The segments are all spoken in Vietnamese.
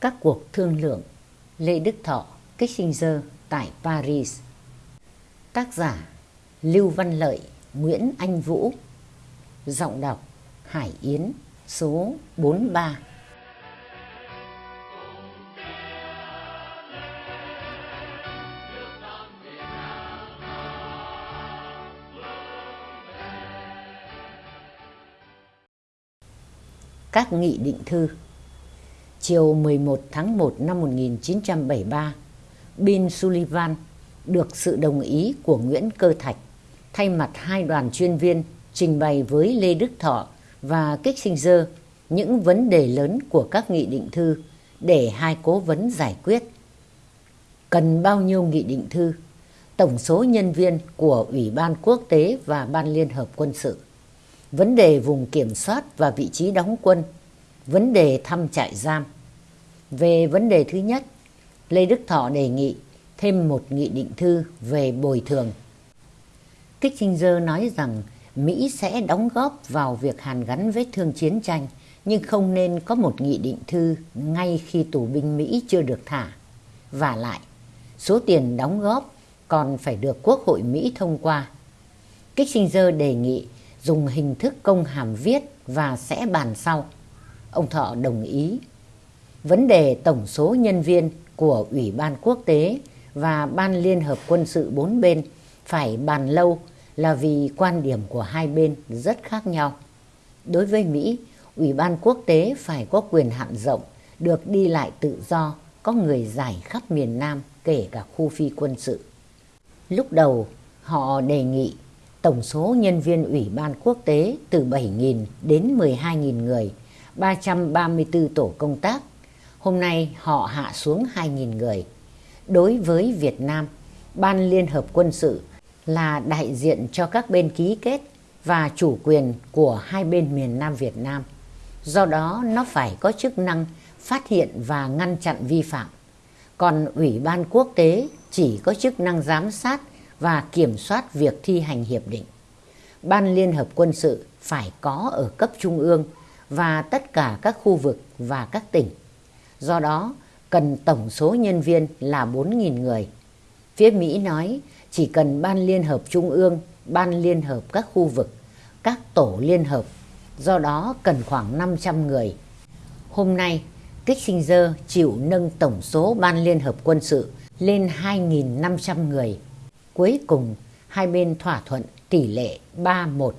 Các cuộc thương lượng Lê Đức Thọ, Kissinger tại Paris. Tác giả Lưu Văn Lợi, Nguyễn Anh Vũ. Giọng đọc Hải Yến số 43 Các nghị định thư. Chiều 11 tháng 1 năm 1973, Bin Sullivan được sự đồng ý của Nguyễn Cơ Thạch thay mặt hai đoàn chuyên viên trình bày với Lê Đức Thọ và Kissinger những vấn đề lớn của các nghị định thư để hai cố vấn giải quyết. Cần bao nhiêu nghị định thư? Tổng số nhân viên của Ủy ban Quốc tế và Ban Liên Hợp Quân sự. Vấn đề vùng kiểm soát và vị trí đóng quân. Vấn đề thăm trại giam. Về vấn đề thứ nhất, Lê Đức Thọ đề nghị thêm một nghị định thư về bồi thường. Kissinger nói rằng Mỹ sẽ đóng góp vào việc hàn gắn vết thương chiến tranh, nhưng không nên có một nghị định thư ngay khi tù binh Mỹ chưa được thả. Và lại, số tiền đóng góp còn phải được Quốc hội Mỹ thông qua. Kissinger đề nghị dùng hình thức công hàm viết và sẽ bàn sau. Ông Thọ đồng ý. Vấn đề tổng số nhân viên của Ủy ban Quốc tế và Ban Liên Hợp Quân sự bốn bên phải bàn lâu là vì quan điểm của hai bên rất khác nhau. Đối với Mỹ, Ủy ban Quốc tế phải có quyền hạn rộng, được đi lại tự do, có người giải khắp miền Nam kể cả khu phi quân sự. Lúc đầu, họ đề nghị tổng số nhân viên Ủy ban Quốc tế từ 7.000 đến 12.000 người, 334 tổ công tác. Hôm nay họ hạ xuống 2.000 người. Đối với Việt Nam, Ban Liên Hợp Quân sự là đại diện cho các bên ký kết và chủ quyền của hai bên miền Nam Việt Nam. Do đó nó phải có chức năng phát hiện và ngăn chặn vi phạm. Còn Ủy ban quốc tế chỉ có chức năng giám sát và kiểm soát việc thi hành hiệp định. Ban Liên Hợp Quân sự phải có ở cấp trung ương và tất cả các khu vực và các tỉnh. Do đó, cần tổng số nhân viên là 4.000 người. Phía Mỹ nói chỉ cần Ban Liên Hợp Trung ương, Ban Liên Hợp các khu vực, các tổ liên hợp, do đó cần khoảng 500 người. Hôm nay, Kissinger chịu nâng tổng số Ban Liên Hợp Quân sự lên 2.500 người. Cuối cùng, hai bên thỏa thuận tỷ lệ 3-1.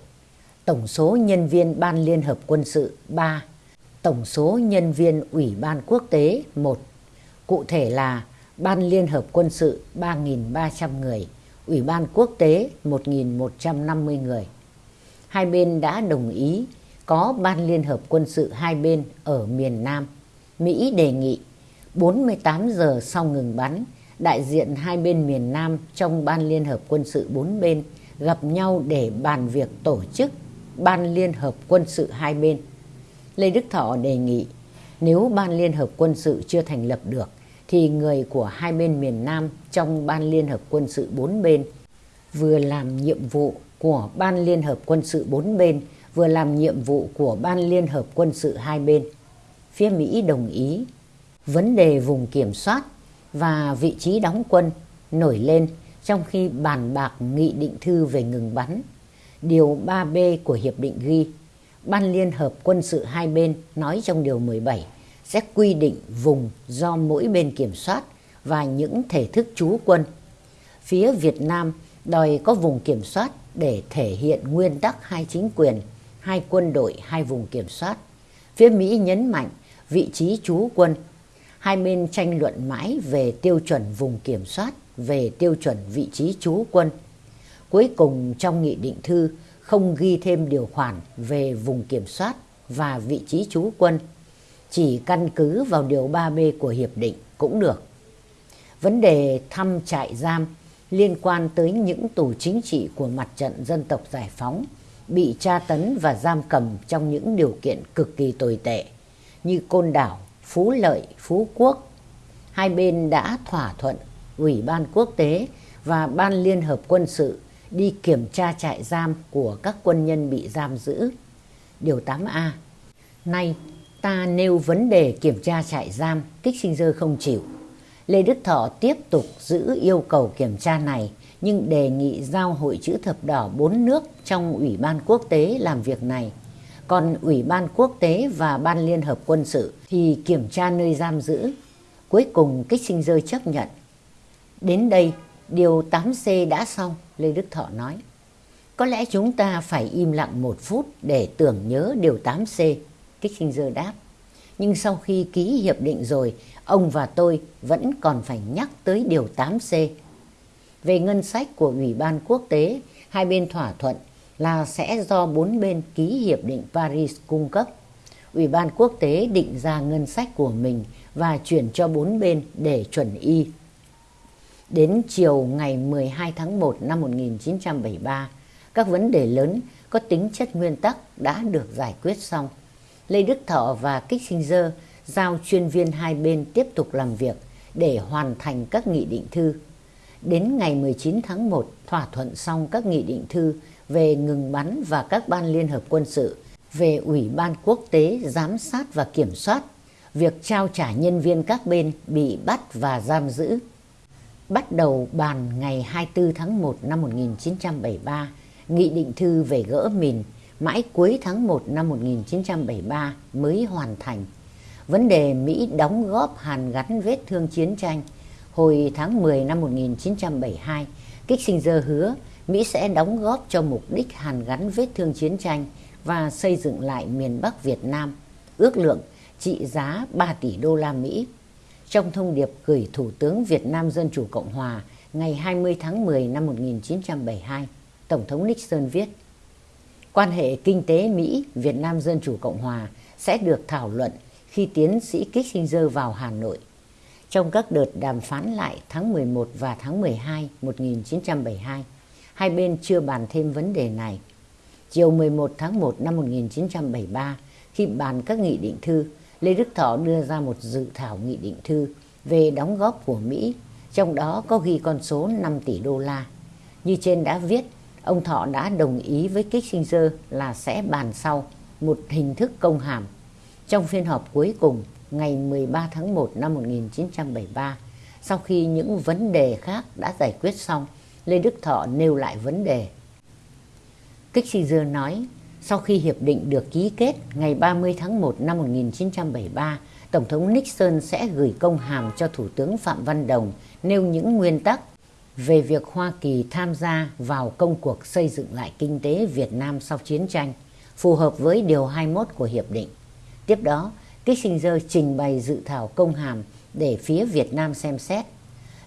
Tổng số nhân viên Ban Liên Hợp Quân sự 3. Tổng số nhân viên Ủy ban Quốc tế 1. Cụ thể là Ban Liên Hợp Quân sự 3.300 người, Ủy ban Quốc tế 1.150 người. Hai bên đã đồng ý có Ban Liên Hợp Quân sự hai bên ở miền Nam. Mỹ đề nghị 48 giờ sau ngừng bắn, đại diện hai bên miền Nam trong Ban Liên Hợp Quân sự bốn bên gặp nhau để bàn việc tổ chức Ban Liên Hợp Quân sự hai bên. Lê Đức Thọ đề nghị nếu Ban Liên Hợp Quân sự chưa thành lập được thì người của hai bên miền Nam trong Ban Liên Hợp Quân sự bốn bên vừa làm nhiệm vụ của Ban Liên Hợp Quân sự bốn bên vừa làm nhiệm vụ của Ban Liên Hợp Quân sự hai bên. Phía Mỹ đồng ý vấn đề vùng kiểm soát và vị trí đóng quân nổi lên trong khi bàn bạc nghị định thư về ngừng bắn. Điều 3B của Hiệp định ghi, Ban Liên Hợp Quân sự hai bên nói trong Điều 17 sẽ quy định vùng do mỗi bên kiểm soát và những thể thức trú quân. Phía Việt Nam đòi có vùng kiểm soát để thể hiện nguyên tắc hai chính quyền, hai quân đội, hai vùng kiểm soát. Phía Mỹ nhấn mạnh vị trí trú quân. Hai bên tranh luận mãi về tiêu chuẩn vùng kiểm soát, về tiêu chuẩn vị trí trú quân. Cuối cùng trong nghị định thư không ghi thêm điều khoản về vùng kiểm soát và vị trí trú quân chỉ căn cứ vào điều 3B của hiệp định cũng được. Vấn đề thăm trại giam liên quan tới những tù chính trị của mặt trận dân tộc giải phóng bị tra tấn và giam cầm trong những điều kiện cực kỳ tồi tệ như Côn Đảo, Phú Lợi, Phú Quốc. Hai bên đã thỏa thuận Ủy ban Quốc tế và Ban Liên Hợp Quân sự đi kiểm tra trại giam của các quân nhân bị giam giữ. Điều 8A Nay, Ta nêu vấn đề kiểm tra trại giam, kích sinh dơ không chịu. Lê Đức Thọ tiếp tục giữ yêu cầu kiểm tra này nhưng đề nghị giao Hội chữ thập đỏ bốn nước trong Ủy ban quốc tế làm việc này. Còn Ủy ban quốc tế và Ban Liên hợp quân sự thì kiểm tra nơi giam giữ. Cuối cùng kích sinh dơ chấp nhận. Đến đây, điều 8C đã xong, Lê Đức Thọ nói. Có lẽ chúng ta phải im lặng một phút để tưởng nhớ điều 8C, Kissinger đáp. Nhưng sau khi ký hiệp định rồi, ông và tôi vẫn còn phải nhắc tới điều 8C. Về ngân sách của Ủy ban quốc tế, hai bên thỏa thuận là sẽ do bốn bên ký hiệp định Paris cung cấp. Ủy ban quốc tế định ra ngân sách của mình và chuyển cho bốn bên để chuẩn y. Đến chiều ngày 12 tháng 1 năm 1973, các vấn đề lớn có tính chất nguyên tắc đã được giải quyết xong. Lê Đức Thọ và Kissinger giao chuyên viên hai bên tiếp tục làm việc để hoàn thành các nghị định thư. Đến ngày 19 tháng 1 thỏa thuận xong các nghị định thư về ngừng bắn và các ban liên hợp quân sự, về Ủy ban quốc tế giám sát và kiểm soát, việc trao trả nhân viên các bên bị bắt và giam giữ. Bắt đầu bàn ngày 24 tháng 1 năm 1973, nghị định thư về gỡ mìn mãi cuối tháng 1 năm 1973 mới hoàn thành. Vấn đề Mỹ đóng góp hàn gắn vết thương chiến tranh hồi tháng 10 năm 1972, Kissinger hứa Mỹ sẽ đóng góp cho mục đích hàn gắn vết thương chiến tranh và xây dựng lại miền Bắc Việt Nam, ước lượng trị giá 3 tỷ đô la Mỹ. Trong thông điệp gửi Thủ tướng Việt Nam Dân Chủ Cộng Hòa ngày 20 tháng 10 năm 1972, Tổng thống Nixon viết Quan hệ kinh tế Mỹ-Việt Nam Dân Chủ Cộng Hòa sẽ được thảo luận khi tiến sĩ Kissinger vào Hà Nội. Trong các đợt đàm phán lại tháng 11 và tháng 12 1972, hai bên chưa bàn thêm vấn đề này. Chiều 11 tháng 1 năm 1973, khi bàn các nghị định thư, Lê Đức Thọ đưa ra một dự thảo nghị định thư về đóng góp của Mỹ, trong đó có ghi con số 5 tỷ đô la. Như trên đã viết, ông Thọ đã đồng ý với Kissinger là sẽ bàn sau một hình thức công hàm. Trong phiên họp cuối cùng, ngày 13 tháng 1 năm 1973, sau khi những vấn đề khác đã giải quyết xong, Lê Đức Thọ nêu lại vấn đề. Kissinger nói, sau khi hiệp định được ký kết ngày 30 tháng 1 năm 1973, Tổng thống Nixon sẽ gửi công hàm cho Thủ tướng Phạm Văn Đồng nêu những nguyên tắc về việc Hoa Kỳ tham gia vào công cuộc xây dựng lại kinh tế Việt Nam sau chiến tranh, phù hợp với Điều 21 của Hiệp định. Tiếp đó, Kissinger trình bày dự thảo công hàm để phía Việt Nam xem xét.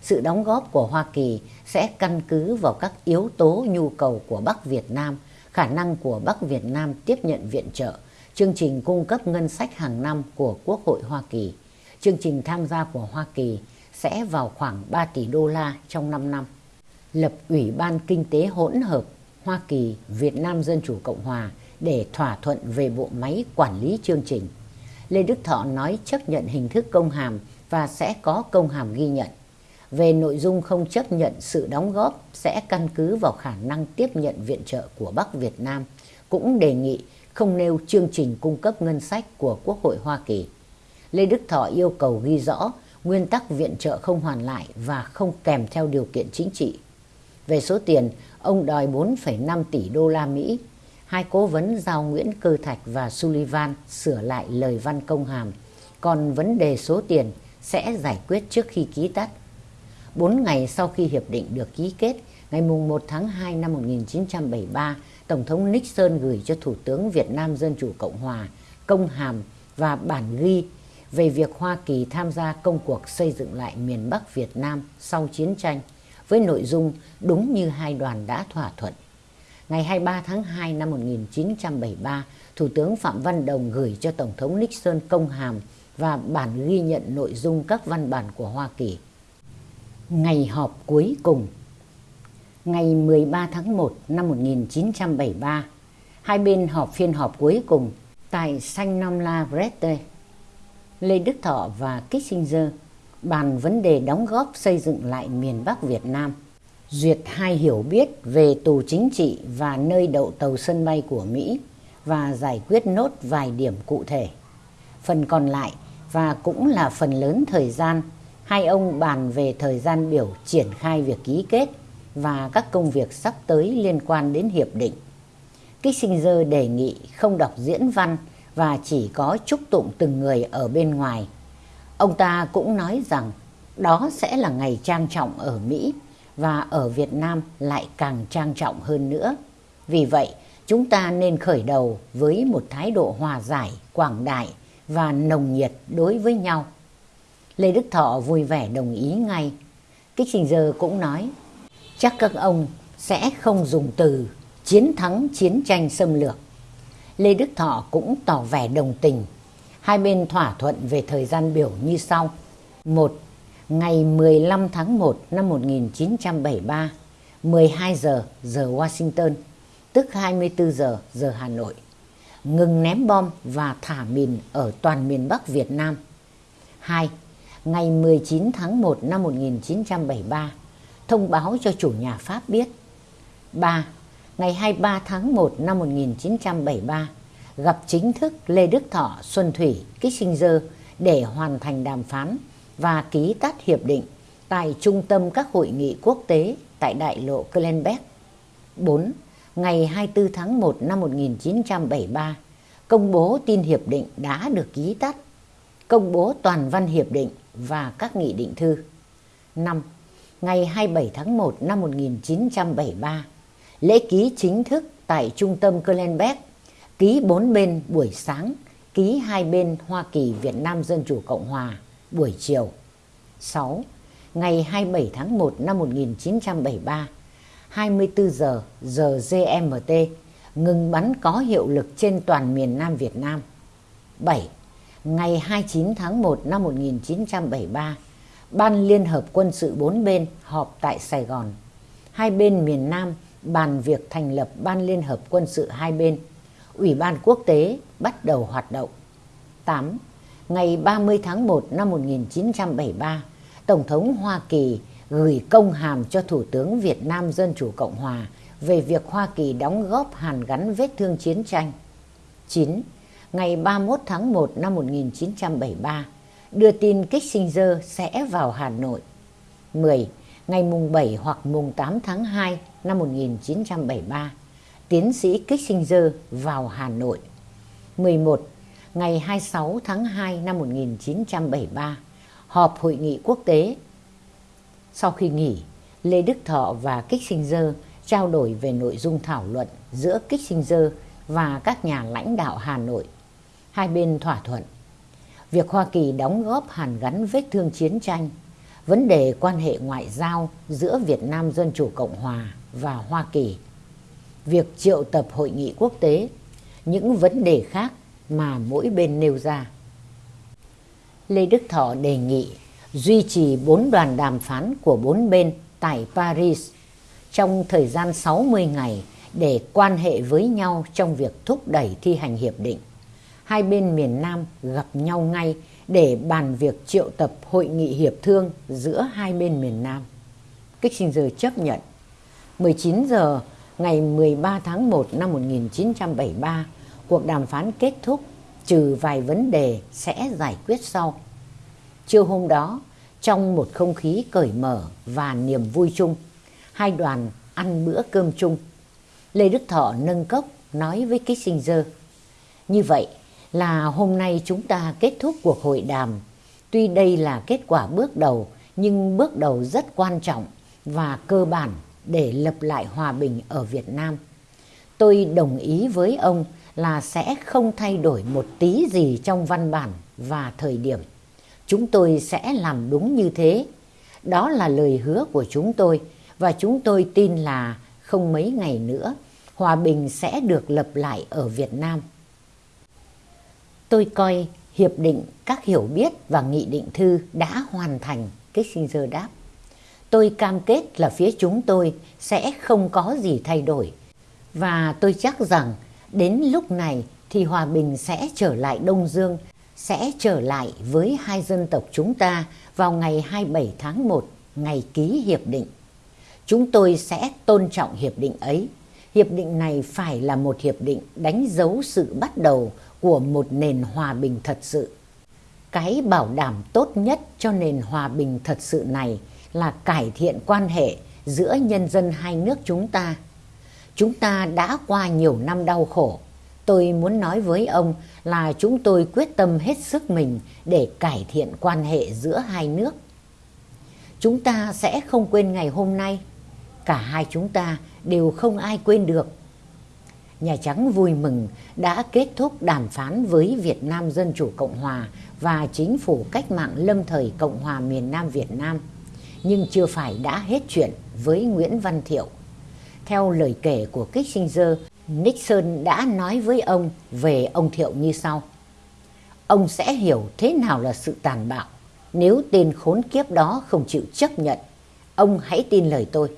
Sự đóng góp của Hoa Kỳ sẽ căn cứ vào các yếu tố nhu cầu của Bắc Việt Nam, khả năng của Bắc Việt Nam tiếp nhận viện trợ, chương trình cung cấp ngân sách hàng năm của Quốc hội Hoa Kỳ. Chương trình tham gia của Hoa Kỳ sẽ vào khoảng 3 tỷ đô la trong 5 năm. Lập Ủy ban Kinh tế hỗn hợp Hoa Kỳ, Việt Nam Dân Chủ Cộng Hòa để thỏa thuận về bộ máy quản lý chương trình. Lê Đức Thọ nói chấp nhận hình thức công hàm và sẽ có công hàm ghi nhận. Về nội dung không chấp nhận sự đóng góp sẽ căn cứ vào khả năng tiếp nhận viện trợ của Bắc Việt Nam, cũng đề nghị không nêu chương trình cung cấp ngân sách của Quốc hội Hoa Kỳ. Lê Đức Thọ yêu cầu ghi rõ nguyên tắc viện trợ không hoàn lại và không kèm theo điều kiện chính trị. Về số tiền, ông đòi 4,5 tỷ đô la Mỹ hai cố vấn giao Nguyễn Cơ Thạch và Sullivan sửa lại lời văn công hàm, còn vấn đề số tiền sẽ giải quyết trước khi ký tắt. Bốn ngày sau khi hiệp định được ký kết, ngày 1 tháng 2 năm 1973, Tổng thống Nixon gửi cho Thủ tướng Việt Nam Dân Chủ Cộng Hòa công hàm và bản ghi về việc Hoa Kỳ tham gia công cuộc xây dựng lại miền Bắc Việt Nam sau chiến tranh với nội dung đúng như hai đoàn đã thỏa thuận ngày 23 tháng 2 năm 1973, Thủ tướng Phạm Văn Đồng gửi cho Tổng thống Nixon công hàm và bản ghi nhận nội dung các văn bản của Hoa Kỳ. Ngày họp cuối cùng Ngày 13 tháng 1 năm 1973, hai bên họp phiên họp cuối cùng tại Saint Nom La Brette. Lê Đức Thọ và Kissinger bàn vấn đề đóng góp xây dựng lại miền Bắc Việt Nam duyệt hai hiểu biết về tù chính trị và nơi đậu tàu sân bay của Mỹ và giải quyết nốt vài điểm cụ thể. Phần còn lại và cũng là phần lớn thời gian, hai ông bàn về thời gian biểu triển khai việc ký kết và các công việc sắp tới liên quan đến hiệp định. Kissinger đề nghị không đọc diễn văn và chỉ có chúc tụng từng người ở bên ngoài. Ông ta cũng nói rằng đó sẽ là ngày trang trọng ở Mỹ và ở Việt Nam lại càng trang trọng hơn nữa. Vì vậy, chúng ta nên khởi đầu với một thái độ hòa giải, quảng đại và nồng nhiệt đối với nhau. Lê Đức Thọ vui vẻ đồng ý ngay. Kissinger cũng nói, chắc các ông sẽ không dùng từ chiến thắng chiến tranh xâm lược. Lê Đức Thọ cũng tỏ vẻ đồng tình. Hai bên thỏa thuận về thời gian biểu như sau. một Ngày 15 tháng 1 năm 1973, 12 giờ giờ Washington, tức 24 giờ giờ Hà Nội. Ngừng ném bom và thả mìn ở toàn miền Bắc Việt Nam. 2. Ngày 19 tháng 1 năm 1973, thông báo cho chủ nhà Pháp biết. 3. Ngày 23 tháng 1 năm 1973, gặp chính thức Lê Đức Thọ, Xuân Thủy, Kissinger để hoàn thành đàm phán và ký tắt hiệp định tại trung tâm các hội nghị quốc tế tại đại lộ Klenbeck. 4. Ngày 24 tháng 1 năm 1973, công bố tin hiệp định đã được ký tắt, công bố toàn văn hiệp định và các nghị định thư. 5. Ngày 27 tháng 1 năm 1973, lễ ký chính thức tại trung tâm Glenbeck, ký bốn bên buổi sáng, ký hai bên Hoa Kỳ Việt Nam Dân Chủ Cộng Hòa buổi chiều. 6. Ngày 27 tháng 1 năm 1973, 24 giờ giờ GMT, ngừng bắn có hiệu lực trên toàn miền Nam Việt Nam. 7. Ngày 29 tháng 1 năm 1973, Ban Liên Hợp Quân sự bốn bên họp tại Sài Gòn. Hai bên miền Nam bàn việc thành lập Ban Liên Hợp Quân sự hai bên. Ủy ban quốc tế bắt đầu hoạt động. 8 ngày 30 tháng 1 năm 1973, Tổng thống Hoa Kỳ gửi công hàm cho Thủ tướng Việt Nam Dân Chủ Cộng Hòa về việc Hoa Kỳ đóng góp hàn gắn vết thương chiến tranh. 9. Ngày 31 tháng 1 năm 1973, đưa tin Kissinger sẽ vào Hà Nội. 10. Ngày mùng 7 hoặc mùng 8 tháng 2 năm 1973, tiến sĩ Kissinger vào Hà Nội. 11 ngày 26 tháng 2 năm 1973, họp hội nghị quốc tế. Sau khi nghỉ, Lê Đức Thọ và Kissinger trao đổi về nội dung thảo luận giữa Kissinger và các nhà lãnh đạo Hà Nội. Hai bên thỏa thuận việc Hoa Kỳ đóng góp hàn gắn vết thương chiến tranh, vấn đề quan hệ ngoại giao giữa Việt Nam Dân Chủ Cộng Hòa và Hoa Kỳ, việc triệu tập hội nghị quốc tế, những vấn đề khác mà mỗi bên nêu ra. Lê Đức Thọ đề nghị duy trì bốn đoàn đàm phán của bốn bên tại Paris trong thời gian 60 ngày để quan hệ với nhau trong việc thúc đẩy thi hành hiệp định. Hai bên miền Nam gặp nhau ngay để bàn việc triệu tập hội nghị hiệp thương giữa hai bên miền Nam. Kissinger chấp nhận. 19 giờ ngày 13 tháng 1 năm 1973, cuộc đàm phán kết thúc trừ vài vấn đề sẽ giải quyết sau. Trưa hôm đó, trong một không khí cởi mở và niềm vui chung, hai đoàn ăn bữa cơm chung. Lê Đức Thọ nâng cốc nói với Kissinger, như vậy là hôm nay chúng ta kết thúc cuộc hội đàm. Tuy đây là kết quả bước đầu, nhưng bước đầu rất quan trọng và cơ bản để lập lại hòa bình ở Việt Nam. Tôi đồng ý với ông là sẽ không thay đổi một tí gì trong văn bản và thời điểm. Chúng tôi sẽ làm đúng như thế. Đó là lời hứa của chúng tôi và chúng tôi tin là không mấy ngày nữa hòa bình sẽ được lập lại ở Việt Nam. Tôi coi hiệp định các hiểu biết và nghị định thư đã hoàn thành, Kissinger đáp. Tôi cam kết là phía chúng tôi sẽ không có gì thay đổi và tôi chắc rằng Đến lúc này thì hòa bình sẽ trở lại Đông Dương, sẽ trở lại với hai dân tộc chúng ta vào ngày 27 tháng 1, ngày ký hiệp định. Chúng tôi sẽ tôn trọng hiệp định ấy. Hiệp định này phải là một hiệp định đánh dấu sự bắt đầu của một nền hòa bình thật sự. Cái bảo đảm tốt nhất cho nền hòa bình thật sự này là cải thiện quan hệ giữa nhân dân hai nước chúng ta. Chúng ta đã qua nhiều năm đau khổ. Tôi muốn nói với ông là chúng tôi quyết tâm hết sức mình để cải thiện quan hệ giữa hai nước. Chúng ta sẽ không quên ngày hôm nay. Cả hai chúng ta đều không ai quên được. Nhà Trắng vui mừng đã kết thúc đàm phán với Việt Nam Dân Chủ Cộng Hòa và chính phủ cách mạng lâm thời Cộng hòa miền Nam Việt Nam. Nhưng chưa phải đã hết chuyện với Nguyễn Văn Thiệu. Theo lời kể của Kissinger, Nixon đã nói với ông về ông Thiệu như sau. Ông sẽ hiểu thế nào là sự tàn bạo nếu tên khốn kiếp đó không chịu chấp nhận. Ông hãy tin lời tôi.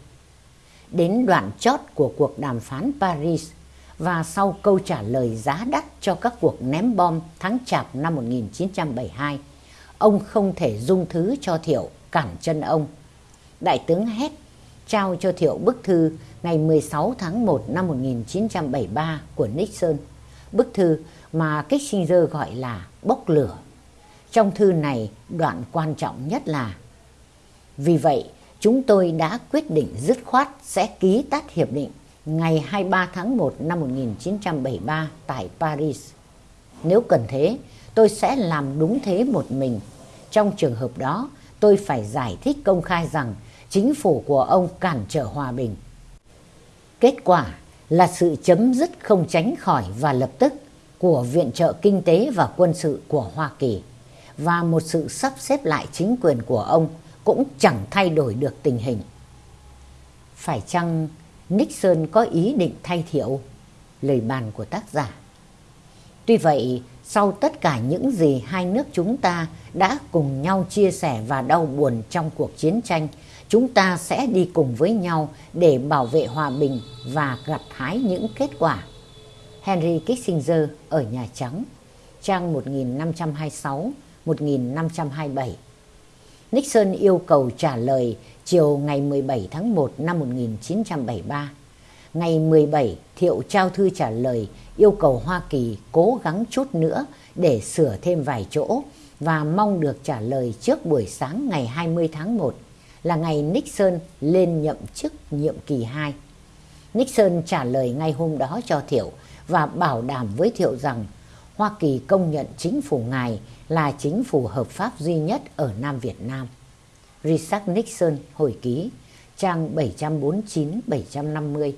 Đến đoạn chót của cuộc đàm phán Paris và sau câu trả lời giá đắt cho các cuộc ném bom tháng chạp năm 1972, ông không thể dung thứ cho Thiệu cản chân ông. Đại tướng hét trao cho Thiệu bức thư ngày 16 tháng 1 năm 1973 của Nixon, bức thư mà Kissinger gọi là bốc lửa. Trong thư này, đoạn quan trọng nhất là Vì vậy, chúng tôi đã quyết định dứt khoát sẽ ký tắt hiệp định ngày 23 tháng 1 năm 1973 tại Paris. Nếu cần thế, tôi sẽ làm đúng thế một mình. Trong trường hợp đó, tôi phải giải thích công khai rằng chính phủ của ông cản trở hòa bình. Kết quả là sự chấm dứt không tránh khỏi và lập tức của viện trợ kinh tế và quân sự của Hoa Kỳ và một sự sắp xếp lại chính quyền của ông cũng chẳng thay đổi được tình hình. Phải chăng Nixon có ý định thay Thiệu? Lời bàn của tác giả. Tuy vậy, sau tất cả những gì hai nước chúng ta đã cùng nhau chia sẻ và đau buồn trong cuộc chiến tranh, chúng ta sẽ đi cùng với nhau để bảo vệ hòa bình và gặt hái những kết quả. Henry Kissinger ở Nhà Trắng, trang 1526-1527 Nixon yêu cầu trả lời chiều ngày 17 tháng 1 năm 1973. Ngày 17, Thiệu trao thư trả lời yêu cầu Hoa Kỳ cố gắng chút nữa để sửa thêm vài chỗ và mong được trả lời trước buổi sáng ngày 20 tháng 1 là ngày Nixon lên nhậm chức nhiệm kỳ 2. Nixon trả lời ngay hôm đó cho Thiệu và bảo đảm với Thiệu rằng Hoa Kỳ công nhận chính phủ ngài là chính phủ hợp pháp duy nhất ở Nam Việt Nam. Richard Nixon hồi ký, trang 749-750.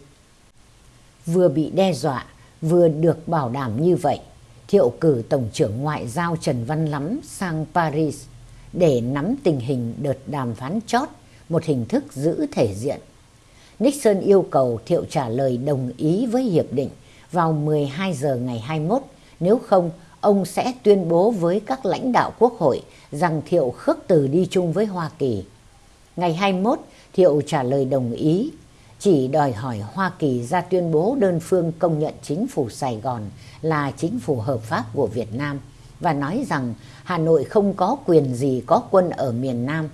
Vừa bị đe dọa, vừa được bảo đảm như vậy, Thiệu cử Tổng trưởng Ngoại giao Trần Văn Lắm sang Paris để nắm tình hình đợt đàm phán chót, một hình thức giữ thể diện. Nixon yêu cầu Thiệu trả lời đồng ý với hiệp định vào 12 giờ ngày 21, nếu không ông sẽ tuyên bố với các lãnh đạo quốc hội rằng Thiệu khước từ đi chung với Hoa Kỳ. Ngày 21, Thiệu trả lời đồng ý, chỉ đòi hỏi Hoa Kỳ ra tuyên bố đơn phương công nhận chính phủ Sài Gòn là chính phủ hợp pháp của Việt Nam và nói rằng Hà Nội không có quyền gì có quân ở miền Nam.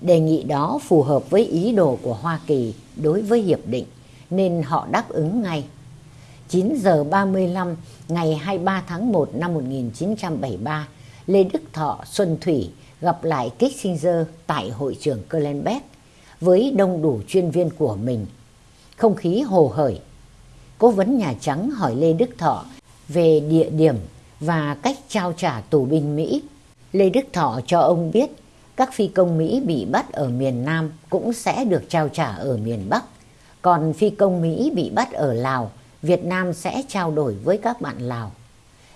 Đề nghị đó phù hợp với ý đồ của Hoa Kỳ đối với hiệp định nên họ đáp ứng ngay. 9 giờ 35 ngày 23 tháng 1 năm 1973, Lê Đức Thọ Xuân Thủy gặp lại Kissinger tại hội trường Kölnbeck với đông đủ chuyên viên của mình. Không khí hồ hởi. Cố vấn Nhà Trắng hỏi Lê Đức Thọ về địa điểm và cách trao trả tù binh Mỹ. Lê Đức Thọ cho ông biết các phi công Mỹ bị bắt ở miền Nam cũng sẽ được trao trả ở miền Bắc. Còn phi công Mỹ bị bắt ở Lào, Việt Nam sẽ trao đổi với các bạn Lào.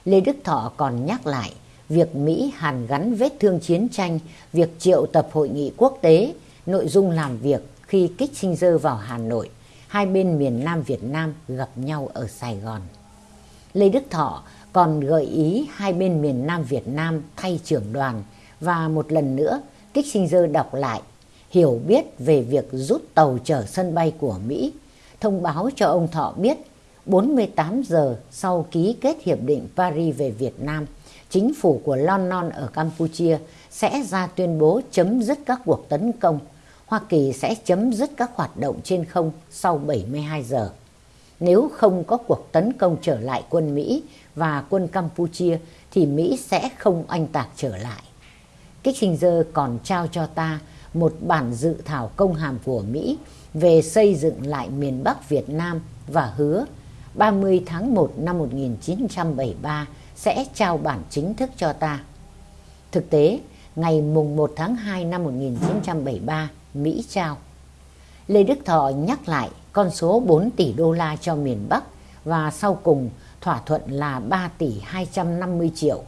Lê Đức Thọ còn nhắc lại việc Mỹ hàn gắn vết thương chiến tranh, việc triệu tập hội nghị quốc tế, nội dung làm việc khi Kissinger vào Hà Nội, hai bên miền Nam Việt Nam gặp nhau ở Sài Gòn. Lê Đức Thọ còn gợi ý hai bên miền Nam Việt Nam thay trưởng đoàn và một lần nữa Kissinger đọc lại hiểu biết về việc rút tàu chở sân bay của Mỹ, thông báo cho ông Thọ biết 48 giờ sau ký kết hiệp định Paris về Việt Nam, chính phủ của London ở Campuchia sẽ ra tuyên bố chấm dứt các cuộc tấn công. Hoa Kỳ sẽ chấm dứt các hoạt động trên không sau 72 giờ. nếu không có cuộc tấn công trở lại quân Mỹ và quân Campuchia thì Mỹ sẽ không oanh tạc trở lại. Kissinger còn trao cho ta một bản dự thảo công hàm của Mỹ về xây dựng lại miền Bắc Việt Nam và hứa 30 tháng 1 năm 1973 sẽ trao bản chính thức cho ta. Thực tế, ngày mùng 1 tháng 2 năm 1973, Mỹ trao. Lê Đức Thọ nhắc lại con số 4 tỷ đô la cho miền Bắc và sau cùng thỏa thuận là 3 tỷ 250 triệu.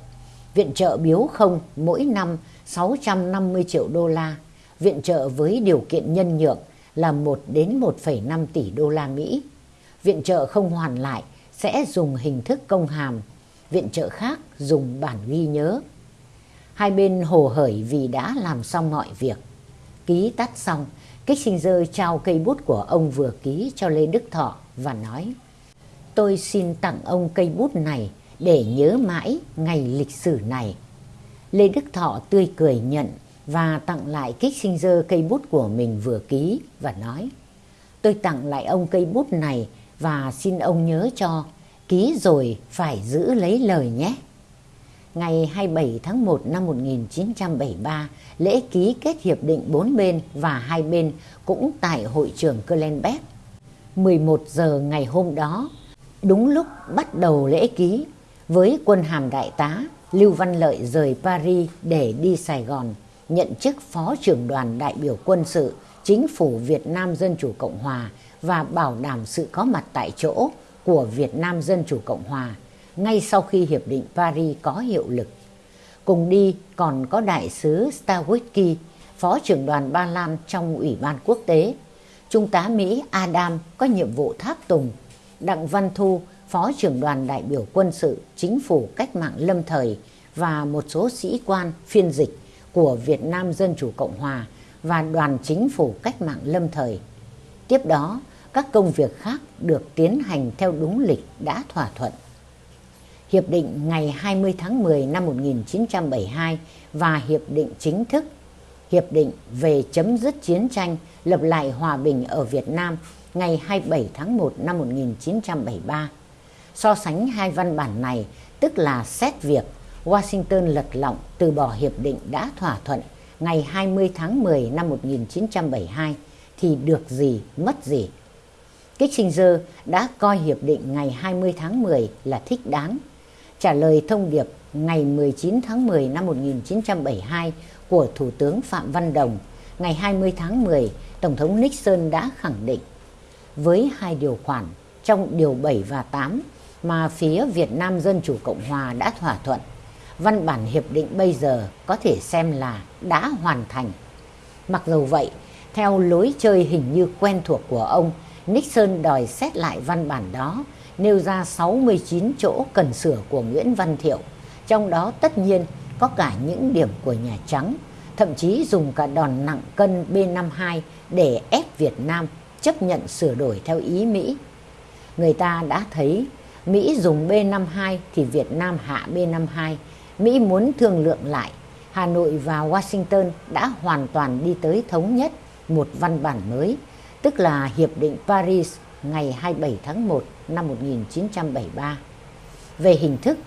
Viện trợ biếu không mỗi năm 650 triệu đô la, viện trợ với điều kiện nhân nhượng là 1 đến 1,5 tỷ đô la Mỹ. Viện trợ không hoàn lại sẽ dùng hình thức công hàm, viện trợ khác dùng bản ghi nhớ. Hai bên hồ hởi vì đã làm xong mọi việc. Ký tắt xong, Kissinger trao cây bút của ông vừa ký cho Lê Đức Thọ và nói Tôi xin tặng ông cây bút này để nhớ mãi ngày lịch sử này. Lê Đức Thọ tươi cười nhận và tặng lại Kissinger cây bút của mình vừa ký và nói Tôi tặng lại ông cây bút này và xin ông nhớ cho ký rồi phải giữ lấy lời nhé. Ngày 27 tháng 1 năm 1973, lễ ký kết hiệp định bốn bên và hai bên cũng tại hội trường Clenbeck. 11 giờ ngày hôm đó, đúng lúc bắt đầu lễ ký, với quân hàm đại tá, Lưu Văn Lợi rời Paris để đi Sài Gòn, nhận chức Phó trưởng đoàn đại biểu quân sự Chính phủ Việt Nam Dân Chủ Cộng Hòa và bảo đảm sự có mặt tại chỗ của Việt Nam Dân Chủ Cộng Hòa ngay sau khi Hiệp định Paris có hiệu lực. Cùng đi còn có đại sứ Stawisky, Phó trưởng đoàn Ba Lan trong Ủy ban Quốc tế, Trung tá Mỹ Adam có nhiệm vụ tháp tùng, Đặng Văn Thu, Phó trưởng đoàn đại biểu quân sự Chính phủ Cách mạng Lâm Thời và một số sĩ quan phiên dịch của Việt Nam Dân Chủ Cộng Hòa và đoàn chính phủ Cách mạng Lâm Thời. Tiếp đó, các công việc khác được tiến hành theo đúng lịch đã thỏa thuận. Hiệp định ngày 20 tháng 10 năm 1972 và Hiệp định chính thức Hiệp định về chấm dứt chiến tranh lập lại hòa bình ở Việt Nam ngày 27 tháng 1 năm 1973. So sánh hai văn bản này tức là xét việc Washington lật lọng từ bỏ hiệp định đã thỏa thuận ngày 20 tháng 10 năm 1972 thì được gì mất gì. Kissinger đã coi hiệp định ngày 20 tháng 10 là thích đáng. Trả lời thông điệp ngày 19 tháng 10 năm 1972 của Thủ tướng Phạm Văn Đồng, ngày 20 tháng 10, Tổng thống Nixon đã khẳng định với hai điều khoản trong điều 7 và 8 mà phía Việt Nam Dân Chủ Cộng Hòa đã thỏa thuận, văn bản hiệp định bây giờ có thể xem là đã hoàn thành. Mặc dù vậy, theo lối chơi hình như quen thuộc của ông, Nixon đòi xét lại văn bản đó, nêu ra 69 chỗ cần sửa của Nguyễn Văn Thiệu, trong đó tất nhiên có cả những điểm của Nhà Trắng, thậm chí dùng cả đòn nặng cân B-52 để ép Việt Nam chấp nhận sửa đổi theo ý Mỹ. Người ta đã thấy Mỹ dùng B-52 thì Việt Nam hạ B-52. Mỹ muốn thương lượng lại. Hà Nội và Washington đã hoàn toàn đi tới thống nhất một văn bản mới, tức là Hiệp định Paris ngày 27 tháng 1 năm 1973. Về hình thức,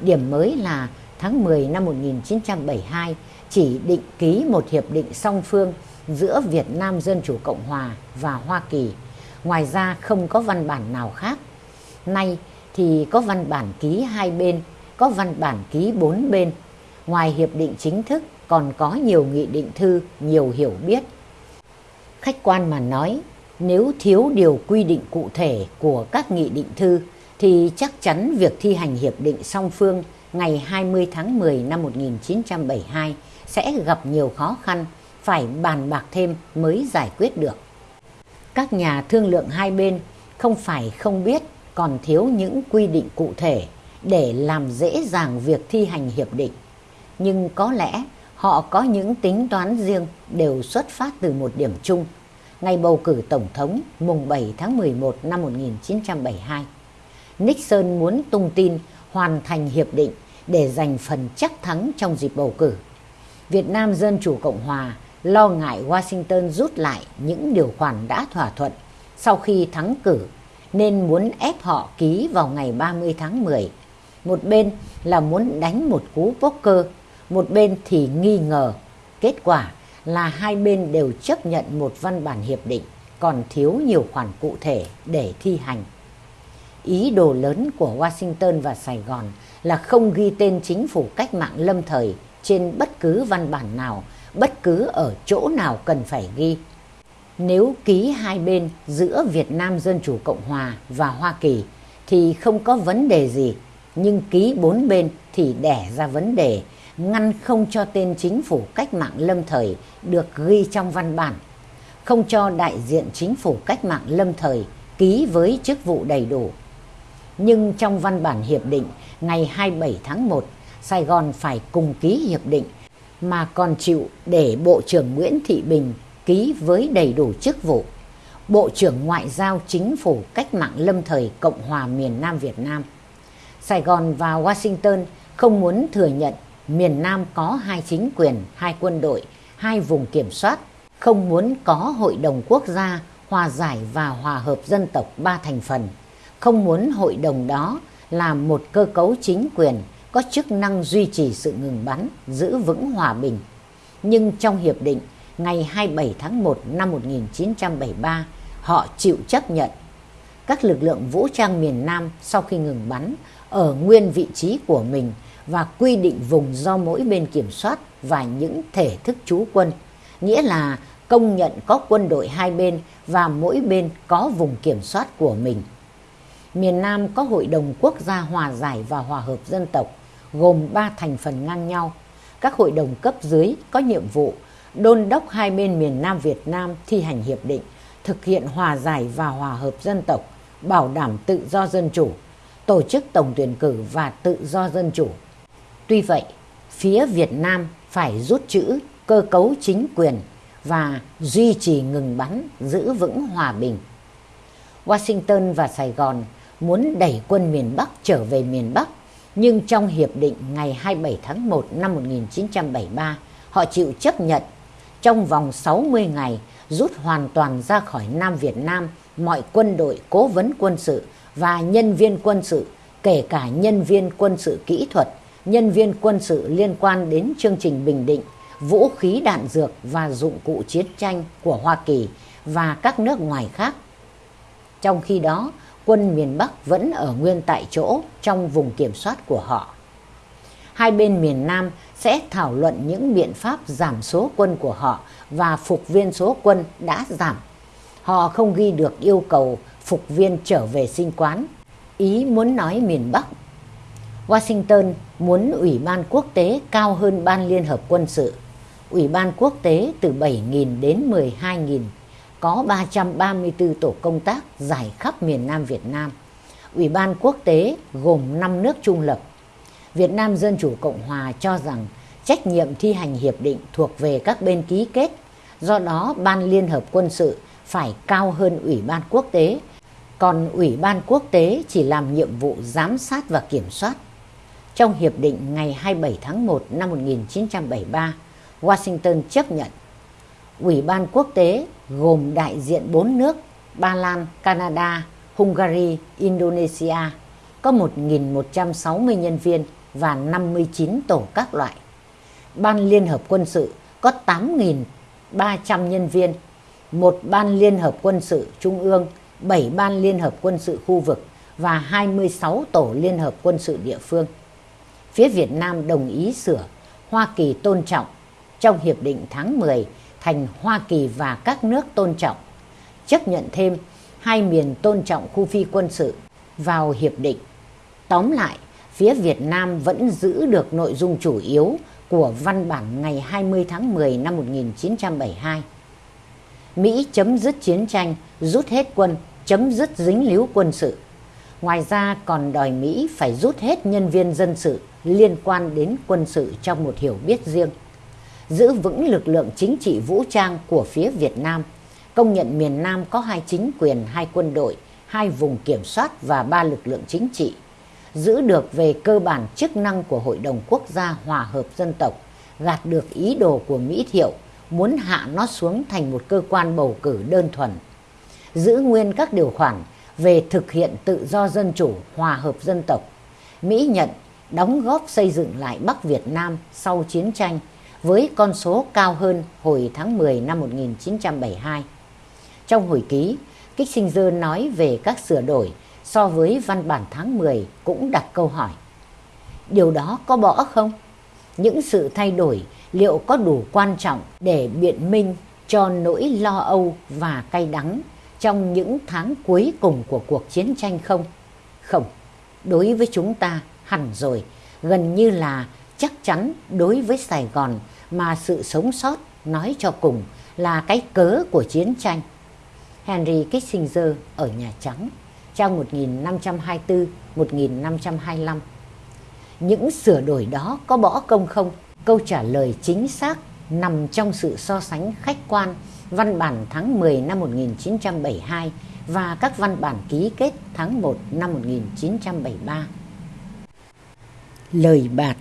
điểm mới là tháng 10 năm 1972 chỉ định ký một hiệp định song phương giữa Việt Nam Dân Chủ Cộng Hòa và Hoa Kỳ. Ngoài ra không có văn bản nào khác. Nay thì có văn bản ký hai bên, có văn bản ký bốn bên. Ngoài hiệp định chính thức còn có nhiều nghị định thư, nhiều hiểu biết. Khách quan mà nói, nếu thiếu điều quy định cụ thể của các nghị định thư thì chắc chắn việc thi hành hiệp định song phương ngày 20 tháng 10 năm 1972 sẽ gặp nhiều khó khăn, phải bàn bạc thêm mới giải quyết được. Các nhà thương lượng hai bên không phải không biết còn thiếu những quy định cụ thể để làm dễ dàng việc thi hành hiệp định. Nhưng có lẽ họ có những tính toán riêng đều xuất phát từ một điểm chung. Ngày bầu cử Tổng thống mùng 7 tháng 11 năm 1972. Nixon muốn tung tin hoàn thành hiệp định để giành phần chắc thắng trong dịp bầu cử. Việt Nam Dân Chủ Cộng Hòa lo ngại Washington rút lại những điều khoản đã thỏa thuận sau khi thắng cử nên muốn ép họ ký vào ngày 30 tháng 10. Một bên là muốn đánh một cú poker, một bên thì nghi ngờ. Kết quả là hai bên đều chấp nhận một văn bản hiệp định, còn thiếu nhiều khoản cụ thể để thi hành. Ý đồ lớn của Washington và Sài Gòn là không ghi tên chính phủ cách mạng lâm thời trên bất cứ văn bản nào, bất cứ ở chỗ nào cần phải ghi. Nếu ký hai bên giữa Việt Nam Dân Chủ Cộng Hòa và Hoa Kỳ thì không có vấn đề gì, nhưng ký bốn bên thì đẻ ra vấn đề ngăn không cho tên chính phủ cách mạng lâm thời được ghi trong văn bản, không cho đại diện chính phủ cách mạng lâm thời ký với chức vụ đầy đủ. Nhưng trong văn bản hiệp định ngày 27 tháng 1, Sài Gòn phải cùng ký hiệp định mà còn chịu để Bộ trưởng Nguyễn Thị Bình ký với đầy đủ chức vụ. Bộ trưởng Ngoại giao Chính phủ Cách mạng Lâm thời Cộng hòa miền Nam Việt Nam. Sài Gòn và Washington không muốn thừa nhận miền Nam có hai chính quyền, hai quân đội, hai vùng kiểm soát, không muốn có hội đồng quốc gia hòa giải và hòa hợp dân tộc ba thành phần, không muốn hội đồng đó là một cơ cấu chính quyền có chức năng duy trì sự ngừng bắn, giữ vững hòa bình. Nhưng trong hiệp định ngày 27 tháng 1 năm 1973, họ chịu chấp nhận các lực lượng vũ trang miền Nam sau khi ngừng bắn ở nguyên vị trí của mình và quy định vùng do mỗi bên kiểm soát và những thể thức trú quân, nghĩa là công nhận có quân đội hai bên và mỗi bên có vùng kiểm soát của mình. Miền Nam có Hội đồng Quốc gia Hòa giải và Hòa hợp Dân tộc gồm ba thành phần ngang nhau. Các hội đồng cấp dưới có nhiệm vụ đôn đốc hai bên miền Nam Việt Nam thi hành hiệp định, thực hiện hòa giải và hòa hợp dân tộc, bảo đảm tự do dân chủ, tổ chức tổng tuyển cử và tự do dân chủ. Tuy vậy, phía Việt Nam phải rút chữ cơ cấu chính quyền và duy trì ngừng bắn, giữ vững hòa bình. Washington và Sài Gòn muốn đẩy quân miền Bắc trở về miền Bắc, nhưng trong hiệp định ngày 27 tháng 1 năm 1973, họ chịu chấp nhận trong vòng 60 ngày rút hoàn toàn ra khỏi Nam Việt Nam mọi quân đội cố vấn quân sự và nhân viên quân sự, kể cả nhân viên quân sự kỹ thuật, nhân viên quân sự liên quan đến chương trình Bình Định, vũ khí đạn dược và dụng cụ chiến tranh của Hoa Kỳ và các nước ngoài khác. Trong khi đó, quân miền Bắc vẫn ở nguyên tại chỗ trong vùng kiểm soát của họ. Hai bên miền Nam sẽ thảo luận những biện pháp giảm số quân của họ và phục viên số quân đã giảm. Họ không ghi được yêu cầu phục viên trở về sinh quán. Ý muốn nói miền Bắc. Washington muốn Ủy ban quốc tế cao hơn Ban Liên Hợp Quân sự. Ủy ban quốc tế từ 7.000 đến 12.000, có 334 tổ công tác giải khắp miền Nam Việt Nam. Ủy ban quốc tế gồm 5 nước trung lập. Việt Nam Dân Chủ Cộng Hòa cho rằng trách nhiệm thi hành hiệp định thuộc về các bên ký kết. Do đó, Ban Liên Hợp Quân sự phải cao hơn Ủy ban quốc tế, còn Ủy ban quốc tế chỉ làm nhiệm vụ giám sát và kiểm soát. Trong hiệp định ngày 27 tháng 1 năm 1973, Washington chấp nhận Ủy ban quốc tế gồm đại diện 4 nước Ba Lan, Canada, Hungary, Indonesia có 1.160 nhân viên và 59 tổ các loại. Ban Liên Hợp Quân sự có 8.300 nhân viên, một Ban Liên Hợp Quân sự Trung ương, 7 Ban Liên Hợp Quân sự khu vực và 26 tổ Liên Hợp Quân sự địa phương. Phía Việt Nam đồng ý sửa Hoa Kỳ tôn trọng trong Hiệp định tháng 10 thành Hoa Kỳ và các nước tôn trọng, chấp nhận thêm hai miền tôn trọng khu phi quân sự vào hiệp định. Tóm lại, phía Việt Nam vẫn giữ được nội dung chủ yếu của văn bản ngày 20 tháng 10 năm 1972. Mỹ chấm dứt chiến tranh, rút hết quân, chấm dứt dính líu quân sự. Ngoài ra còn đòi Mỹ phải rút hết nhân viên dân sự liên quan đến quân sự trong một hiểu biết riêng. Giữ vững lực lượng chính trị vũ trang của phía Việt Nam, công nhận miền Nam có hai chính quyền, hai quân đội, hai vùng kiểm soát và ba lực lượng chính trị giữ được về cơ bản chức năng của Hội đồng Quốc gia Hòa hợp Dân tộc, gạt được ý đồ của Mỹ Thiệu muốn hạ nó xuống thành một cơ quan bầu cử đơn thuần. Giữ nguyên các điều khoản về thực hiện tự do dân chủ, hòa hợp dân tộc. Mỹ nhận đóng góp xây dựng lại Bắc Việt Nam sau chiến tranh với con số cao hơn hồi tháng 10 năm 1972. Trong hồi ký, Kissinger nói về các sửa đổi so với văn bản tháng 10 cũng đặt câu hỏi. Điều đó có bỏ không? Những sự thay đổi liệu có đủ quan trọng để biện minh cho nỗi lo âu và cay đắng trong những tháng cuối cùng của cuộc chiến tranh không? Không, đối với chúng ta hẳn rồi, gần như là chắc chắn đối với Sài Gòn mà sự sống sót nói cho cùng là cái cớ của chiến tranh. Henry Kissinger ở Nhà Trắng trang 1524-1525 Những sửa đổi đó có bỏ công không? Câu trả lời chính xác nằm trong sự so sánh khách quan văn bản tháng 10 năm 1972 và các văn bản ký kết tháng 1 năm 1973. Lời bạt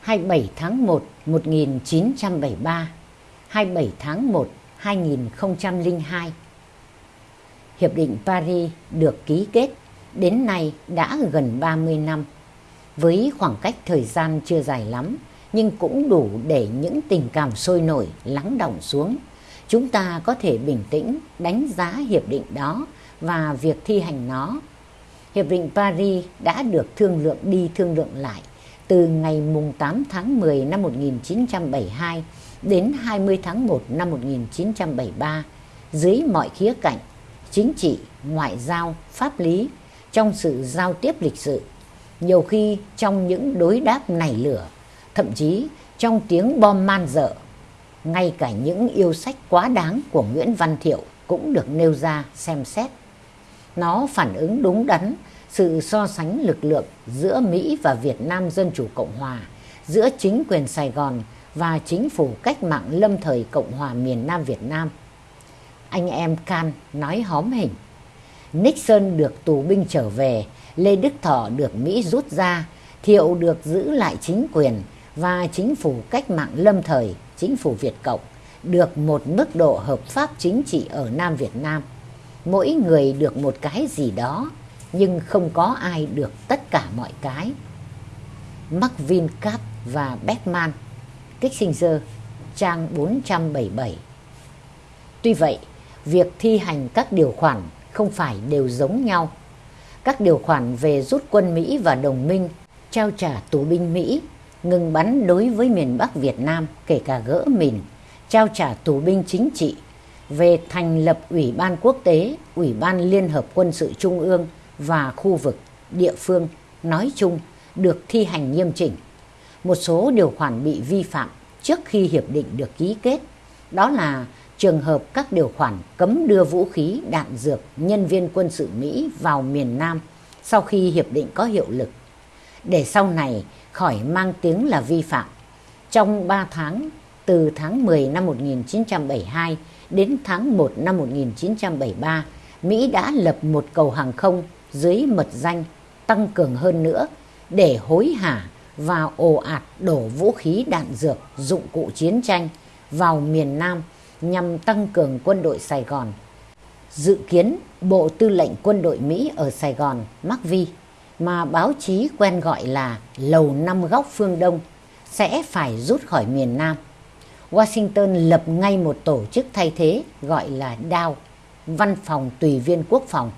27 tháng 1 1973 27 tháng 1 2002 Hiệp định Paris được ký kết đến nay đã gần 30 năm. Với khoảng cách thời gian chưa dài lắm, nhưng cũng đủ để những tình cảm sôi nổi lắng động xuống. Chúng ta có thể bình tĩnh đánh giá hiệp định đó và việc thi hành nó. Hiệp định Paris đã được thương lượng đi thương lượng lại từ ngày mùng 8 tháng 10 năm 1972 đến 20 tháng 1 năm 1973 dưới mọi khía cạnh chính trị, ngoại giao, pháp lý trong sự giao tiếp lịch sử, nhiều khi trong những đối đáp nảy lửa thậm chí trong tiếng bom man dợ. Ngay cả những yêu sách quá đáng của Nguyễn Văn Thiệu cũng được nêu ra xem xét. Nó phản ứng đúng đắn sự so sánh lực lượng giữa Mỹ và Việt Nam Dân Chủ Cộng Hòa, giữa chính quyền Sài Gòn và chính phủ cách mạng lâm thời Cộng hòa miền Nam Việt Nam. Anh em Can nói hóm hình. Nixon được tù binh trở về, Lê Đức Thọ được Mỹ rút ra, Thiệu được giữ lại chính quyền, và chính phủ cách mạng lâm thời, chính phủ Việt Cộng được một mức độ hợp pháp chính trị ở Nam Việt Nam. Mỗi người được một cái gì đó, nhưng không có ai được tất cả mọi cái. Mark Vincap và Beckman, Kissinger, trang 477. Tuy vậy, việc thi hành các điều khoản không phải đều giống nhau. Các điều khoản về rút quân Mỹ và đồng minh, trao trả tù binh Mỹ ngừng bắn đối với miền Bắc Việt Nam kể cả gỡ mìn, trao trả tù binh chính trị, về thành lập Ủy ban quốc tế, Ủy ban Liên hợp quân sự Trung ương và khu vực, địa phương nói chung được thi hành nghiêm chỉnh. Một số điều khoản bị vi phạm trước khi hiệp định được ký kết, đó là trường hợp các điều khoản cấm đưa vũ khí, đạn dược, nhân viên quân sự Mỹ vào miền Nam sau khi hiệp định có hiệu lực. Để sau này khỏi mang tiếng là vi phạm. Trong 3 tháng, từ tháng 10 năm 1972 đến tháng 1 năm 1973, Mỹ đã lập một cầu hàng không dưới mật danh tăng cường hơn nữa để hối hả và ồ ạt đổ vũ khí đạn dược dụng cụ chiến tranh vào miền Nam nhằm tăng cường quân đội Sài Gòn. Dự kiến Bộ Tư lệnh Quân đội Mỹ ở Sài Gòn, McVie mà báo chí quen gọi là Lầu Năm Góc Phương Đông sẽ phải rút khỏi miền Nam. Washington lập ngay một tổ chức thay thế gọi là DAO, Văn phòng Tùy viên Quốc phòng.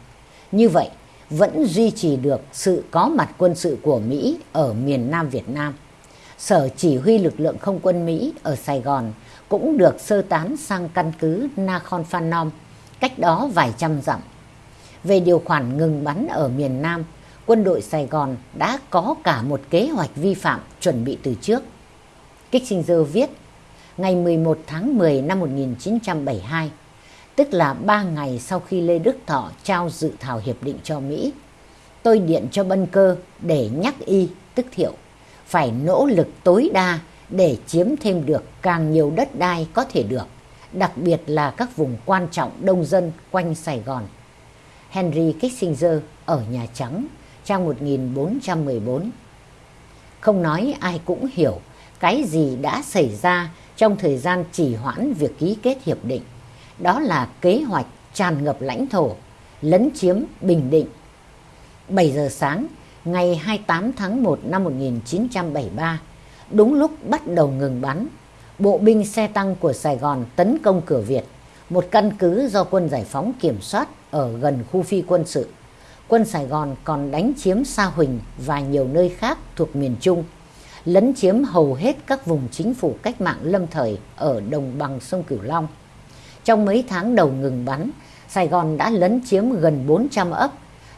Như vậy, vẫn duy trì được sự có mặt quân sự của Mỹ ở miền Nam Việt Nam. Sở chỉ huy lực lượng không quân Mỹ ở Sài Gòn cũng được sơ tán sang căn cứ Nakhon Phanom, cách đó vài trăm dặm. Về điều khoản ngừng bắn ở miền Nam, quân đội Sài Gòn đã có cả một kế hoạch vi phạm chuẩn bị từ trước. Kissinger viết, ngày 11 tháng 10 năm 1972, tức là ba ngày sau khi Lê Đức Thọ trao dự thảo hiệp định cho Mỹ, tôi điện cho Bân Cơ để nhắc y, tức thiệu, phải nỗ lực tối đa để chiếm thêm được càng nhiều đất đai có thể được, đặc biệt là các vùng quan trọng đông dân quanh Sài Gòn. Henry Kissinger ở Nhà Trắng trang 1414. Không nói ai cũng hiểu cái gì đã xảy ra trong thời gian trì hoãn việc ký kết hiệp định. Đó là kế hoạch tràn ngập lãnh thổ, lấn chiếm Bình Định. 7 giờ sáng ngày 28 tháng 1 năm 1973, đúng lúc bắt đầu ngừng bắn, bộ binh xe tăng của Sài Gòn tấn công cửa Việt, một căn cứ do quân giải phóng kiểm soát ở gần khu phi quân sự. Quân Sài Gòn còn đánh chiếm Sa Huỳnh và nhiều nơi khác thuộc miền Trung, lấn chiếm hầu hết các vùng chính phủ cách mạng lâm thời ở đồng bằng sông Cửu Long. Trong mấy tháng đầu ngừng bắn, Sài Gòn đã lấn chiếm gần 400 ấp,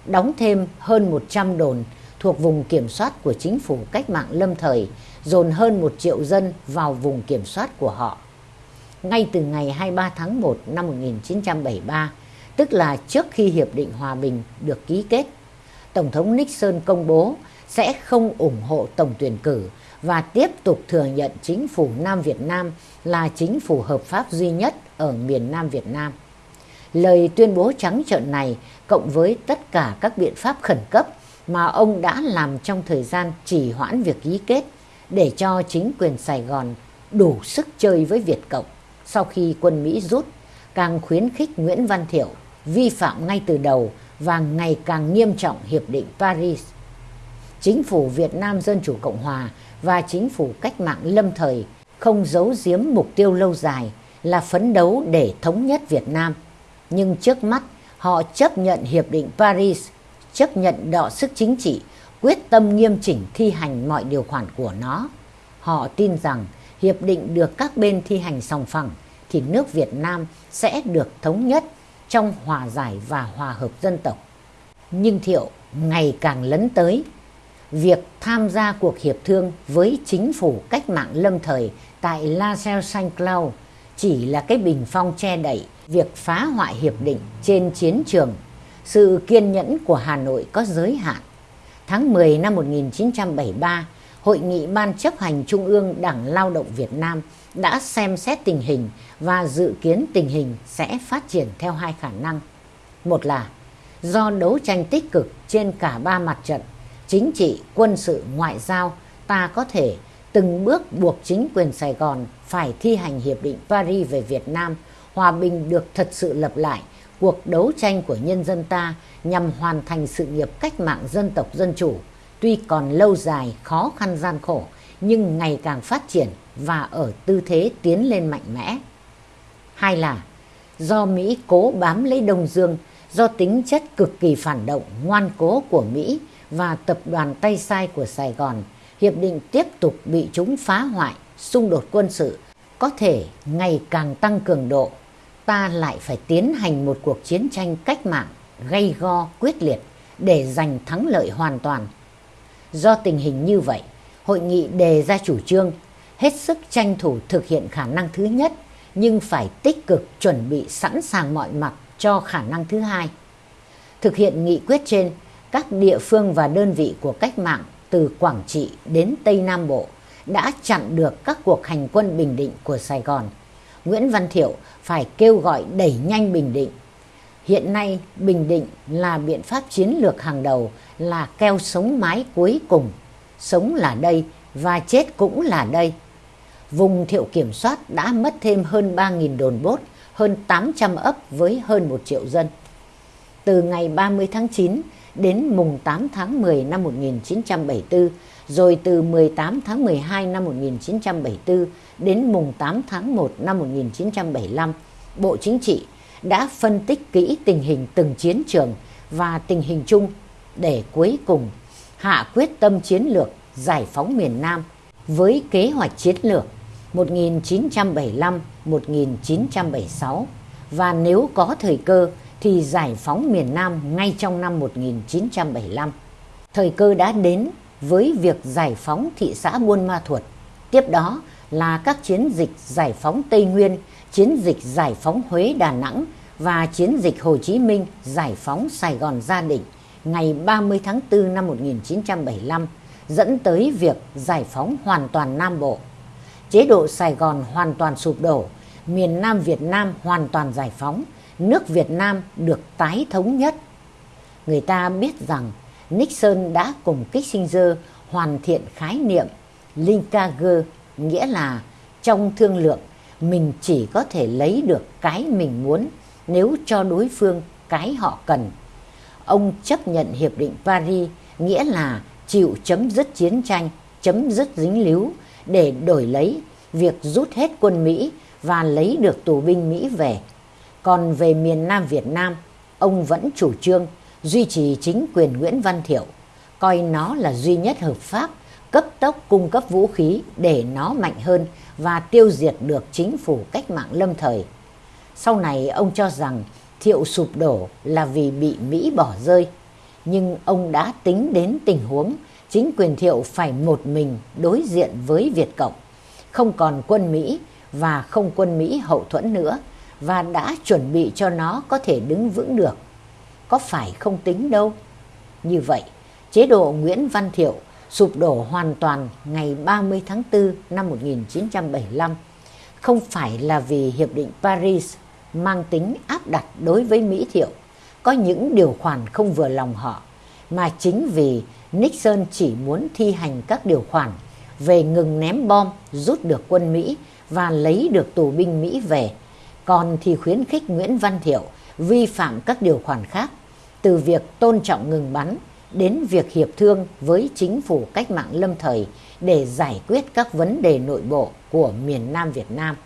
đóng thêm hơn 100 đồn thuộc vùng kiểm soát của chính phủ cách mạng lâm thời, dồn hơn 1 triệu dân vào vùng kiểm soát của họ. Ngay từ ngày 23 tháng 1 năm 1973, tức là trước khi Hiệp định Hòa Bình được ký kết, Tổng thống Nixon công bố sẽ không ủng hộ tổng tuyển cử và tiếp tục thừa nhận chính phủ Nam Việt Nam là chính phủ hợp pháp duy nhất ở miền Nam Việt Nam. Lời tuyên bố trắng trợn này cộng với tất cả các biện pháp khẩn cấp mà ông đã làm trong thời gian trì hoãn việc ký kết để cho chính quyền Sài Gòn đủ sức chơi với Việt Cộng sau khi quân Mỹ rút, càng khuyến khích Nguyễn Văn Thiệu vi phạm ngay từ đầu và ngày càng nghiêm trọng Hiệp định Paris. Chính phủ Việt Nam Dân Chủ Cộng Hòa và chính phủ cách mạng lâm thời không giấu giếm mục tiêu lâu dài là phấn đấu để thống nhất Việt Nam. Nhưng trước mắt họ chấp nhận Hiệp định Paris, chấp nhận đọ sức chính trị, quyết tâm nghiêm chỉnh thi hành mọi điều khoản của nó. Họ tin rằng hiệp định được các bên thi hành sòng phẳng thì nước Việt Nam sẽ được thống nhất trong hòa giải và hòa hợp dân tộc. Nhưng Thiệu ngày càng lấn tới. Việc tham gia cuộc hiệp thương với chính phủ cách mạng lâm thời tại La Salle Saint Cloud chỉ là cái bình phong che đậy việc phá hoại hiệp định trên chiến trường. Sự kiên nhẫn của Hà Nội có giới hạn. Tháng 10 năm 1973, Hội nghị Ban chấp hành Trung ương Đảng Lao động Việt Nam đã xem xét tình hình và dự kiến tình hình sẽ phát triển theo hai khả năng. Một là do đấu tranh tích cực trên cả ba mặt trận, chính trị, quân sự, ngoại giao, ta có thể từng bước buộc chính quyền Sài Gòn phải thi hành Hiệp định Paris về Việt Nam, hòa bình được thật sự lập lại, cuộc đấu tranh của nhân dân ta nhằm hoàn thành sự nghiệp cách mạng dân tộc dân chủ, tuy còn lâu dài, khó khăn gian khổ, nhưng ngày càng phát triển và ở tư thế tiến lên mạnh mẽ. Hai là do Mỹ cố bám lấy Đông Dương, do tính chất cực kỳ phản động, ngoan cố của Mỹ và tập đoàn tay sai của Sài Gòn, hiệp định tiếp tục bị chúng phá hoại, xung đột quân sự, có thể ngày càng tăng cường độ, ta lại phải tiến hành một cuộc chiến tranh cách mạng gay go quyết liệt để giành thắng lợi hoàn toàn. Do tình hình như vậy, hội nghị đề ra chủ trương hết sức tranh thủ thực hiện khả năng thứ nhất nhưng phải tích cực chuẩn bị sẵn sàng mọi mặt cho khả năng thứ hai. Thực hiện nghị quyết trên, các địa phương và đơn vị của cách mạng từ Quảng Trị đến Tây Nam Bộ đã chặn được các cuộc hành quân Bình Định của Sài Gòn. Nguyễn Văn Thiệu phải kêu gọi đẩy nhanh Bình Định. Hiện nay Bình Định là biện pháp chiến lược hàng đầu là keo sống mái cuối cùng. Sống là đây và chết cũng là đây. Vùng Thiệu kiểm soát đã mất thêm hơn 3.000 đồn bốt, hơn 800 ấp với hơn 1 triệu dân. Từ ngày 30 tháng 9 đến mùng 8 tháng 10 năm 1974, rồi từ 18 tháng 12 năm 1974 đến mùng 8 tháng 1 năm 1975, Bộ Chính trị đã phân tích kỹ tình hình từng chiến trường và tình hình chung để cuối cùng hạ quyết tâm chiến lược giải phóng miền Nam với kế hoạch chiến lược 1975-1976 và nếu có thời cơ thì giải phóng miền Nam ngay trong năm 1975. Thời cơ đã đến với việc giải phóng thị xã Buôn Ma Thuột. Tiếp đó là các chiến dịch giải phóng Tây Nguyên, chiến dịch giải phóng Huế Đà Nẵng và chiến dịch Hồ Chí Minh giải phóng Sài Gòn Gia Định ngày 30 tháng 4 năm 1975 dẫn tới việc giải phóng hoàn toàn Nam Bộ. Chế độ Sài Gòn hoàn toàn sụp đổ, miền Nam Việt Nam hoàn toàn giải phóng, nước Việt Nam được tái thống nhất. Người ta biết rằng Nixon đã cùng Kissinger hoàn thiện khái niệm Linkager, nghĩa là trong thương lượng mình chỉ có thể lấy được cái mình muốn nếu cho đối phương cái họ cần. Ông chấp nhận Hiệp định Paris nghĩa là chịu chấm dứt chiến tranh, chấm dứt dính líu để đổi lấy việc rút hết quân Mỹ và lấy được tù binh Mỹ về. Còn về miền Nam Việt Nam, ông vẫn chủ trương duy trì chính quyền Nguyễn Văn Thiệu, coi nó là duy nhất hợp pháp, cấp tốc cung cấp vũ khí để nó mạnh hơn và tiêu diệt được chính phủ cách mạng lâm thời. Sau này ông cho rằng Thiệu sụp đổ là vì bị Mỹ bỏ rơi, nhưng ông đã tính đến tình huống chính quyền Thiệu phải một mình đối diện với Việt Cộng, không còn quân Mỹ và không quân Mỹ hậu thuẫn nữa và đã chuẩn bị cho nó có thể đứng vững được. Có phải không tính đâu. Như vậy, chế độ Nguyễn Văn Thiệu sụp đổ hoàn toàn ngày 30 tháng 4 năm 1975 không phải là vì Hiệp định Paris mang tính áp đặt đối với Mỹ Thiệu, có những điều khoản không vừa lòng họ, mà chính vì Nixon chỉ muốn thi hành các điều khoản về ngừng ném bom, rút được quân Mỹ và lấy được tù binh Mỹ về, còn thì khuyến khích Nguyễn Văn Thiệu vi phạm các điều khoản khác, từ việc tôn trọng ngừng bắn đến việc hiệp thương với chính phủ cách mạng lâm thời để giải quyết các vấn đề nội bộ của miền Nam Việt Nam.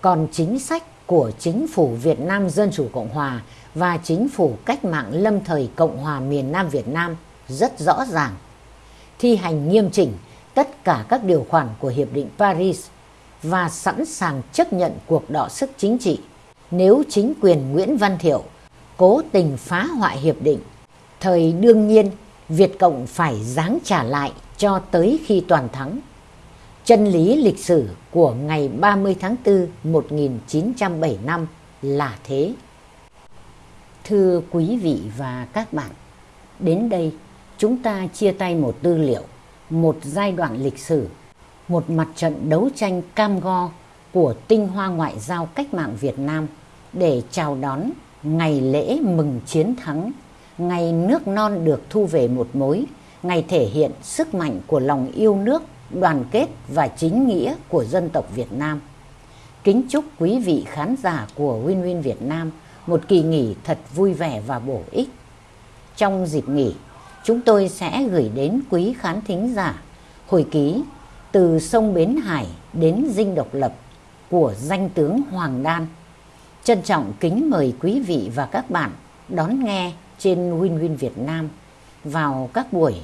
Còn chính sách của chính phủ Việt Nam Dân Chủ Cộng Hòa và chính phủ cách mạng lâm thời Cộng hòa miền Nam Việt Nam rất rõ ràng. Thi hành nghiêm chỉnh tất cả các điều khoản của Hiệp định Paris và sẵn sàng chấp nhận cuộc đọ sức chính trị nếu chính quyền Nguyễn Văn Thiệu cố tình phá hoại hiệp định. Thời đương nhiên, Việt Cộng phải giáng trả lại cho tới khi toàn thắng. Chân lý lịch sử của ngày 30 tháng 4 1975 là thế. Thưa quý vị và các bạn, đến đây chúng ta chia tay một tư liệu, một giai đoạn lịch sử, một mặt trận đấu tranh cam go của tinh hoa ngoại giao cách mạng Việt Nam để chào đón ngày lễ mừng chiến thắng, ngày nước non được thu về một mối, ngày thể hiện sức mạnh của lòng yêu nước, đoàn kết và chính nghĩa của dân tộc Việt Nam. Kính chúc quý vị khán giả của Win Win Việt Nam một kỳ nghỉ thật vui vẻ và bổ ích. Trong dịp nghỉ, chúng tôi sẽ gửi đến quý khán thính giả hồi ký từ sông Bến Hải đến Dinh Độc Lập của danh tướng Hoàng Đan. Trân trọng kính mời quý vị và các bạn đón nghe trên Win Win Việt Nam vào các buổi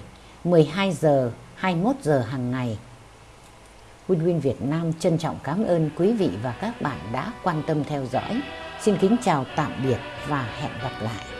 12 giờ 21 giờ hàng ngày. Win Win Việt Nam trân trọng cảm ơn quý vị và các bạn đã quan tâm theo dõi. Xin kính chào tạm biệt và hẹn gặp lại.